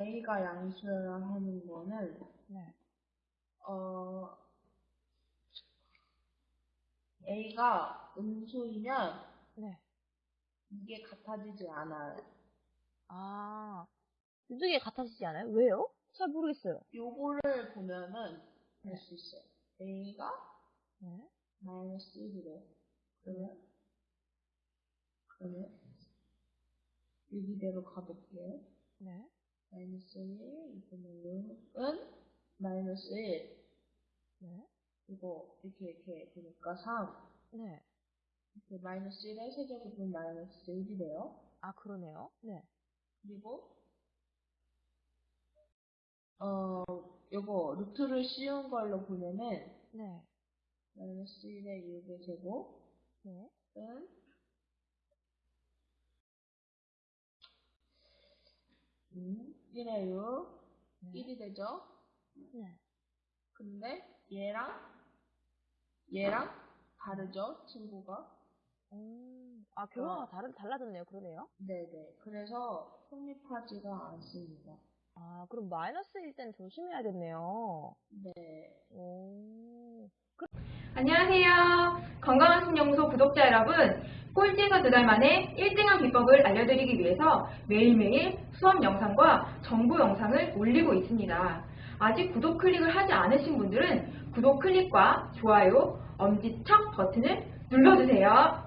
A가 양수라 하는 거는 네. 어 A가 음수이면 네. 이게 같아지지 않아요. 아, 이쪽에 같아지지 않아요? 왜요? 잘 모르겠어요. 요거를 보면은 알수 있어요. A가 네. 마이너스 1이래. 그러면 그러면 여기대로 가볼게요. 네. 마이너스 1 이거는 은 마이너스 1 네. 이거 이렇게 이렇게 되니까 3 네. 이렇게 마이너스 1의 세제곱은 마이너스 1이래요. 아, 그러네요. 네. 그리고 어 요거 루트를 씌운 걸로 보면은 네. 마이너스 1의 6의 제곱은 네. 음, 1의 6 네. 1이 되죠. 네. 근데 얘랑 얘랑 다르죠 친구가. 음, 아, 결과가 어. 다른, 달라졌네요. 그러네요. 네네. 그래서 성립하지가 않습니다. 아, 그럼 마이너스일 땐 조심해야겠네요. 네. 오. 안녕하세요. 건강한 신연구소 구독자 여러분. 꼴찌에서 두 달 만에 1등한 비법을 알려드리기 위해서 매일매일 수업 영상과 정보 영상을 올리고 있습니다. 아직 구독 클릭을 하지 않으신 분들은 구독 클릭과 좋아요, 엄지척 버튼을 눌러주세요.